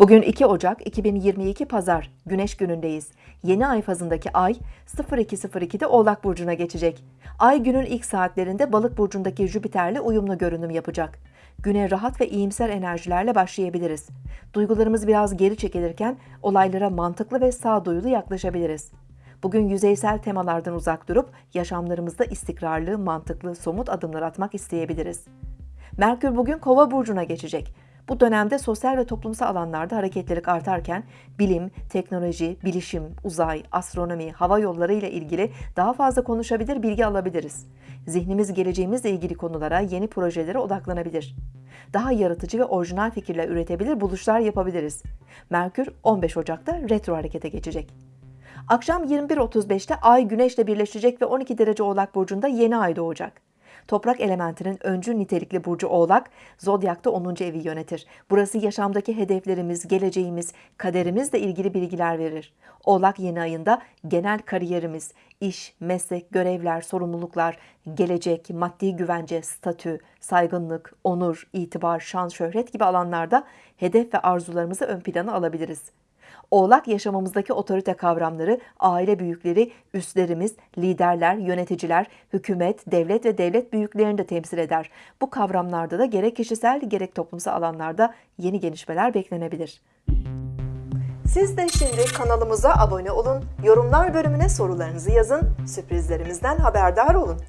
Bugün 2 Ocak 2022 Pazar, Güneş günündeyiz. Yeni ay fazındaki ay 02.02'de Oğlak Burcu'na geçecek. Ay günün ilk saatlerinde Balık Burcu'ndaki Jüpiter'le uyumlu görünüm yapacak. Güne rahat ve iyimser enerjilerle başlayabiliriz. Duygularımız biraz geri çekilirken olaylara mantıklı ve sağduyulu yaklaşabiliriz. Bugün yüzeysel temalardan uzak durup yaşamlarımızda istikrarlı, mantıklı, somut adımlar atmak isteyebiliriz. Merkür bugün Kova burcuna geçecek. Bu dönemde sosyal ve toplumsal alanlarda hareketlilik artarken bilim, teknoloji, bilişim, uzay, astronomi, hava yolları ile ilgili daha fazla konuşabilir, bilgi alabiliriz. Zihnimiz geleceğimizle ilgili konulara, yeni projelere odaklanabilir. Daha yaratıcı ve orijinal fikirler üretebilir, buluşlar yapabiliriz. Merkür 15 Ocak'ta retro harekete geçecek. Akşam 21.35'te Ay Güneş'le birleşecek ve 12 derece Oğlak Burcu'nda yeni ay doğacak. Toprak elementinin öncü nitelikli burcu Oğlak, Zodyak'ta 10. evi yönetir. Burası yaşamdaki hedeflerimiz, geleceğimiz, kaderimizle ilgili bilgiler verir. Oğlak yeni ayında genel kariyerimiz, iş, meslek, görevler, sorumluluklar, gelecek, maddi güvence, statü, saygınlık, onur, itibar, şan, şöhret gibi alanlarda hedef ve arzularımızı ön plana alabiliriz. Oğlak yaşamımızdaki otorite kavramları, aile büyükleri, üstlerimiz, liderler, yöneticiler, hükümet, devlet ve devlet büyüklerini de temsil eder. Bu kavramlarda da gerek kişisel gerek toplumsal alanlarda yeni gelişmeler beklenebilir. Siz de şimdi kanalımıza abone olun, yorumlar bölümüne sorularınızı yazın, sürprizlerimizden haberdar olun.